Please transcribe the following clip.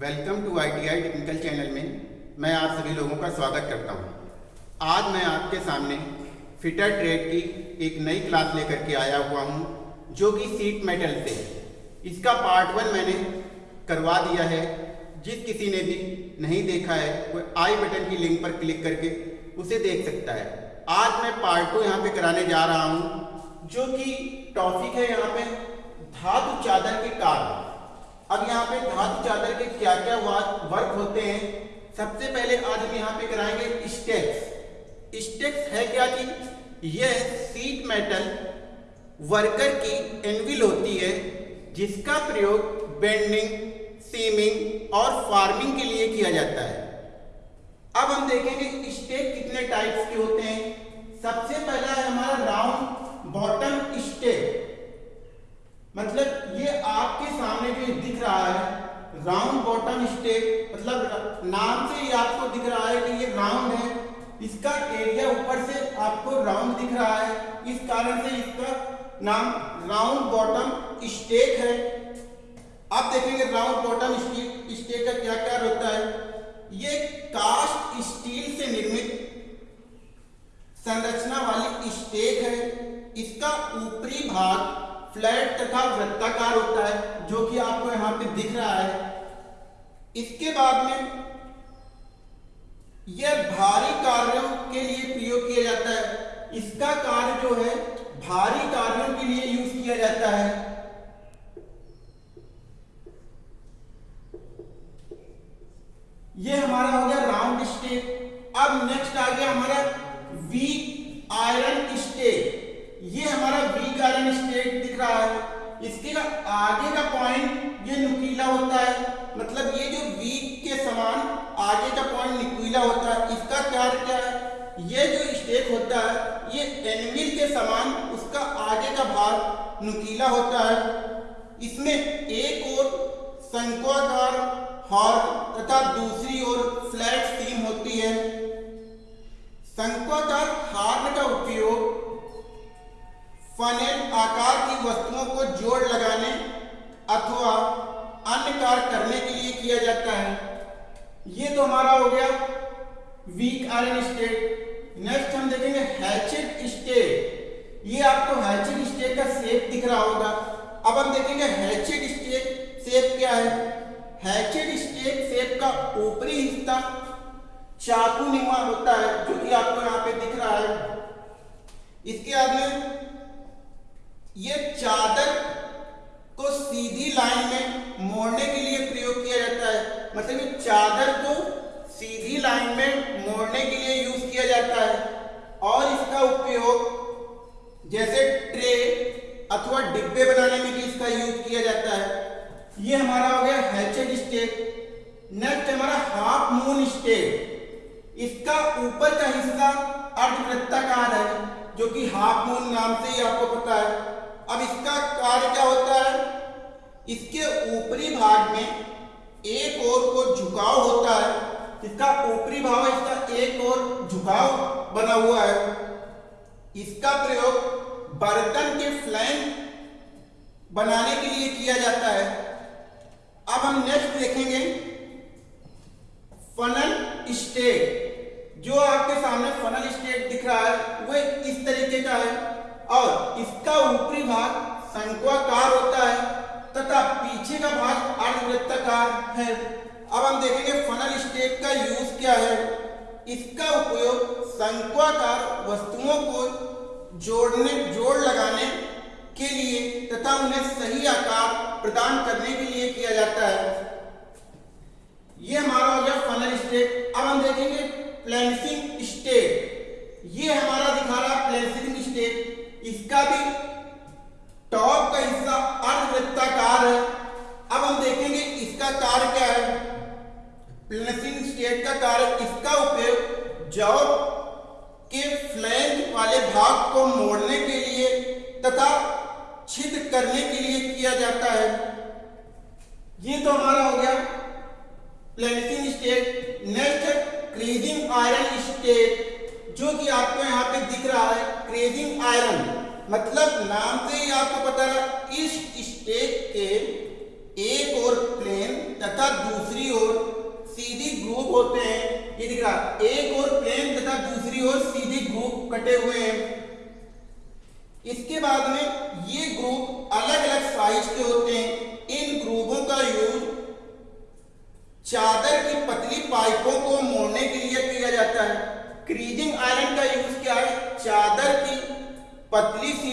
Welcome to ITI technical channel में मैं आप सभी लोगों का स्वागत करता हूँ। आज मैं आपके सामने फिटर ट्रेड की एक नई क्लास लेकर के आया हुआ हूँ, जो कि सीट मेटल से। इसका पार्ट वन मैंने करवा दिया है। जिस किसी ने भी नहीं देखा है वो आई बटन की लिंक पर क्लिक करके उसे देख सकता है। आज मैं पार्ट टू यहाँ पे कराने जा रहा हूँ जो कि टॉपिक है यहाँ पे धातु चादर के कार्य अब यहाँ पे धातु चादर के क्या क्या वर्क होते हैं? सबसे पहले आज हम यहाँ पे कराएँगे स्टेक्स स्टेक्स है क्या चीज़ यह सीट मेटल वर्कर की एनविल होती है, जिसका प्रयोग बेंडिंग सीमिंग और फ़ार्मिंग के लिए किया जाता है। अब हम देखेंगे स्टेक कितने टाइप्स के होते हैं। सबसे पहला है हमारा राउंड बॉटम स्टेक मतलब सामने जो दिख रहा है राउंड बॉटम स्टेक मतलब नाम से ही आपको दिख रहा है कि ये राउंड है। इसका एरिया ऊपर से आपको राउंड दिख रहा है। इस कारण से इसका नाम राउंड बॉटम स्टेक है। अब देखेंगे राउंड बॉटम स्टेक का क्या क्या होता है? ये कास्ट स्टील से निर्मित संरचना वाली स्टेक है। इसका ऊपरी भाग फ्लैट तथा वृत्ताकार होता है, जो कि आपको यहाँ पे दिख रहा है। इसके बाद में यह भारी कार्यों के लिए प्रयोग किया जाता है। इसका कार्य जो है, भारी कार्यों के लिए यूज़ किया जाता है। यह हमारा हो गया राउंड स्टे अब नेक्स्ट आ गया हमारा वीक आयरन स्टेक ये हमारा वीक आयरन स्टेट रहा है। इसके का आगे का पॉइंट ये नुकीला होता है। मतलब ये जो वीक के समान आगे का पॉइंट नुकीला होता है। इसका कार्य क्या है? ये जो स्टेक होता है, ये एनविल के समान उसका आगे का भाग नुकीला होता है। इसमें एक और शंकुआकार हॉर्न तथा दूसरी ओर फ्लैट सीम होती है। शंकुआकार हार्न फनेल आकार की वस्तुओं को जोड़ लगाने अथवा अन्य कार्य करने के लिए किया जाता है। ये तो हमारा हो गया वीक आयरन स्टेट नेक्स्ट हम देखेंगे हैचेड स्टेट ये आपको हैचेड स्टेट का शेप दिख रहा होगा। अब हम देखेंगे हैचेड स्टेट शेप क्या है? हैचेड स्टेट शेप का ऊपरी हिस्सा चाकू निमा होता है, जो कि आपको यहाँ पे दिख रहा है। इसके आगे ये चादर को सीधी लाइन में मोड़ने के लिए प्रयोग किया जाता है। मतलब ये चादर को सीधी लाइन में मोड़ने के लिए यूज़ किया जाता है। और इसका उपयोग जैसे ट्रे अथवा डिब्बे बनाने में भी इसका यूज़ किया जाता है। ये हमारा हो गया हैचेड स्टेक। नेक्स्ट हमारा हाफ़ मून स्टेक। इसका ऊपर का हिस्सा अर्धवृत्ताकार है, जो कि हाफ़ मून नाम से ही आपको पता कार्य क्या होता है? इसके ऊपरी भाग में एक ओर को झुकाव होता है। इसका ऊपरी भाग इसका एक और झुकाव बना हुआ है। इसका प्रयोग बर्तन के फ्लैंक बनाने के लिए किया जाता है। अब हम नेक्स्ट देखेंगे फनल स्टेट जो आपके सामने फनल स्टेट दिख रहा है वह इस तरीके का है। और इसका ऊपरी भाग शंकुआकार होता है, तथा पीछे का भाग अर्धवृत्ताकार है। अब हम देखेंगे फनल स्टेक का यूज़ क्या है। इसका उपयोग शंकुआकार वस्तुओं को जोड़ने, जोड़ लगाने के लिए तथा उन्हें सही आकार प्रदान करने के लिए किया जाता है। ये हमारा हो गया फनल स्टेक अब हम देखेंगे प्लेंसिंग स्टेक ये हमारा दिखा रहा है प्लेंसिंग स्टेक इसका भी प्लेसिंग स्टेट का कार्य इसका उपयोग जॉब के फ्लैंक वाले भाग को मोड़ने के लिए तथा छिद करने के लिए किया जाता है। ये तो हमारा हो गया placing stake next creasing iron stake जो कि आपको यहाँ पे दिख रहा है क्रेजिंग आयरन मतलब नाम से ही आपको पता है इस स्टेक के एक और प्लेन तथा दूसरी सीधी ग्रुप होते हैं। ये दिख रहा, एक और प्लेन तथा दूसरी ओर सीधी ग्रुप कटे हुए हैं। इसके बाद में ये ग्रुप अलग अलग साइज़ के होते हैं। इन ग्रुपों का यूज़ चादर की पतली पाइपों को मोड़ने के लिए किया जाता है। क्रीजिंग आयरन का यूज़ क्या है? चादर की पतली सी